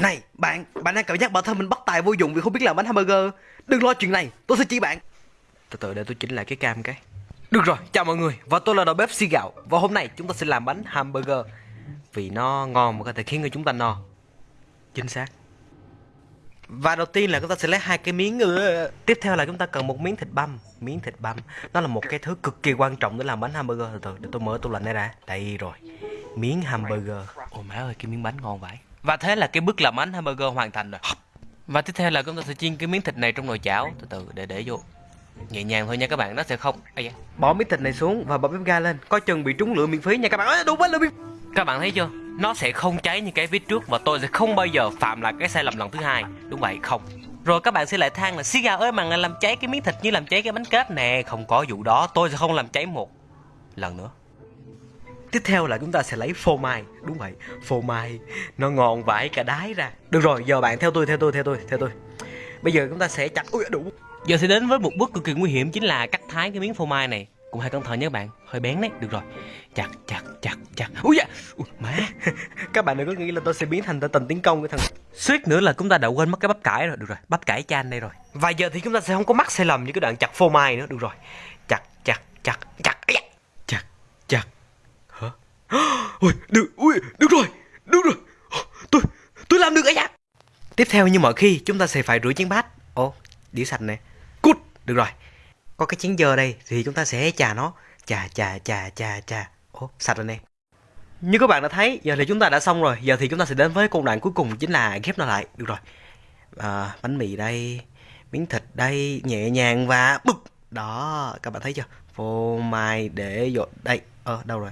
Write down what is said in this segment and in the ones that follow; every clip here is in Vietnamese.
Này bạn, bạn đang cảm giác bản thân mình bất tài vô dụng vì không biết làm bánh hamburger. Đừng lo chuyện này, tôi sẽ chỉ bạn. Từ từ để tôi chỉnh lại cái cam cái. Được rồi, chào mọi người. Và tôi là đầu bếp Si Gạo. Và hôm nay chúng ta sẽ làm bánh hamburger. Vì nó ngon và có thể khiến người chúng ta no. Chính xác. Và đầu tiên là chúng ta sẽ lấy hai cái miếng nữa. Tiếp theo là chúng ta cần một miếng thịt băm. Miếng thịt băm Nó là một cái thứ cực kỳ quan trọng để làm bánh hamburger. Từ từ để tôi mở tủ lạnh đây đã Đây rồi. Miếng hamburger. Ôi má ơi cái miếng bánh ngon vãi Và thế là cái bước làm bánh hamburger hoàn thành rồi. Và tiếp theo là chúng ta sẽ chiên cái miếng thịt này trong nồi chảo. Từ từ để để vô. Nhẹ nhàng thôi nha các bạn, nó sẽ không. Ây da. Bỏ miếng thịt này xuống và bỏ bếp ga lên. Coi chừng bị trúng lửa miễn phí nha các bạn. Ôi, đúng quá lửa miễn Các bạn thấy chưa? Nó sẽ không cháy như cái vít trước và tôi sẽ không bao giờ phạm lại cái sai lầm lần thứ hai. Đúng vậy không. Rồi các bạn sẽ lại than là xí gà ơi mà làm cháy cái miếng thịt như làm cháy cái bánh kết nè không có vụ đó. Tôi sẽ không làm cháy một lần nữa Tiếp theo là chúng ta sẽ lấy phô mai. Đúng vậy, phô mai. Nó ngon vãi cả đái ra. Được rồi, giờ bạn theo tôi, theo tôi, theo tôi, theo tôi. Bây giờ chúng ta sẽ chặt Ui đủ. Giờ sẽ đến với một bước cực kỳ nguy hiểm Chính là cắt thái cái miếng phô mai này. Cũng hãy cẩn thận nhé bạn Hơi bén đấy, được rồi. Chặt, chặt, chặt, chặt. Ui da, Ui, má. Các bạn đừng có nghĩ là tôi sẽ biến thành tình tiến công cái thằng Suýt nữa là chúng ta đã quên mất cái bắp cải rồi. Được rồi, bắp cải chan đây rồi. Và giờ thì chúng ta sẽ không có mắc sai lầm như cái đoạn chặt phô mai nữa. Được rồi Chặt, chặt, chặt, chặt Chặt, chặt Hả? Ui, được, ui, được rồi, được rồi. Tôi, tôi làm được ấy da Tiếp theo như mọi khi chúng ta sẽ phải rửa chén bát. Ồ, đĩa sạch nè. Cút, được rồi. Có cái chén dơ đây thì chúng ta sẽ chà nó. Chà, chà, chà, chà, chà. Ồ, sạch rồi nè. Như các bạn đã thấy, giờ thì chúng ta đã xong rồi. Giờ thì chúng ta sẽ đến với công đoạn cuối cùng chính là ghép nó lại. Được rồi. À, Bánh mì đây Miếng thịt đây Nhẹ nhàng và bực Đó, các bạn thấy chưa? Phô mai để vô Đây, ờ, đâu rồi?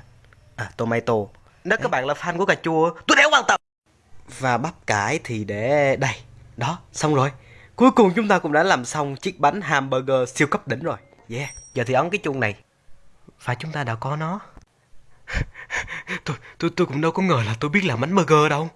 À, tomato nếu các bạn là fan của cà chua Tôi đéo quan tâm. Và bắp cải thì để đây. Đó, xong rồi. Cuối cùng chúng ta cũng đã làm xong chiếc bánh hamburger siêu cấp đỉnh rồi. Yeah, giờ thì ấn cái chuông này. Và chúng ta đã có nó. Tôi, tôi, tôi cũng đâu có ngờ là tôi biết làm bánh burger đâu.